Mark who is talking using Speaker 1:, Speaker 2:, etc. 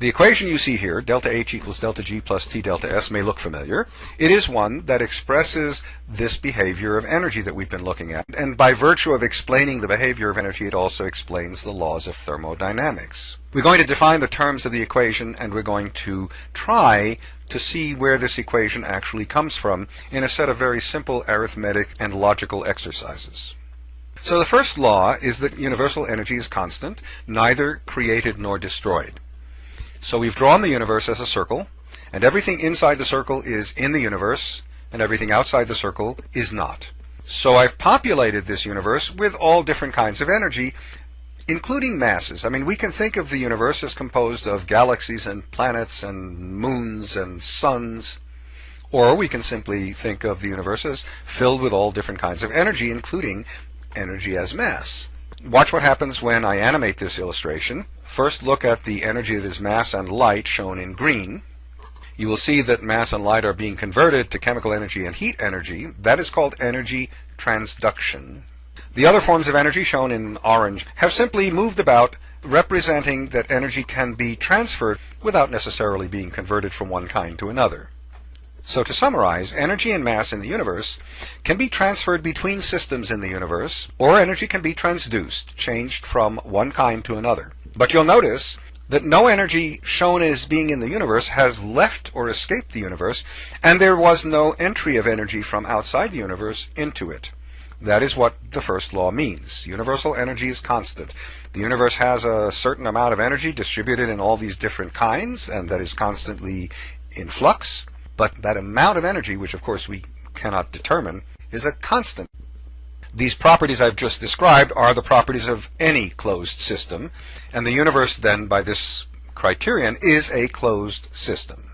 Speaker 1: The equation you see here, delta H equals delta G plus T delta S, may look familiar. It is one that expresses this behavior of energy that we've been looking at. And by virtue of explaining the behavior of energy, it also explains the laws of thermodynamics. We're going to define the terms of the equation and we're going to try to see where this equation actually comes from in a set of very simple arithmetic and logical exercises. So the first law is that universal energy is constant, neither created nor destroyed. So we've drawn the universe as a circle, and everything inside the circle is in the universe, and everything outside the circle is not. So I've populated this universe with all different kinds of energy, including masses. I mean, we can think of the universe as composed of galaxies and planets and moons and suns, or we can simply think of the universe as filled with all different kinds of energy, including energy as mass. Watch what happens when I animate this illustration. First look at the energy that is mass and light shown in green. You will see that mass and light are being converted to chemical energy and heat energy. That is called energy transduction. The other forms of energy shown in orange have simply moved about representing that energy can be transferred without necessarily being converted from one kind to another. So to summarize, energy and mass in the universe can be transferred between systems in the universe, or energy can be transduced, changed from one kind to another. But you'll notice that no energy shown as being in the universe has left or escaped the universe, and there was no entry of energy from outside the universe into it. That is what the first law means. Universal energy is constant. The universe has a certain amount of energy distributed in all these different kinds, and that is constantly in flux. But that amount of energy, which of course we cannot determine, is a constant. These properties I've just described are the properties of any closed system, and the universe then, by this criterion, is a closed system.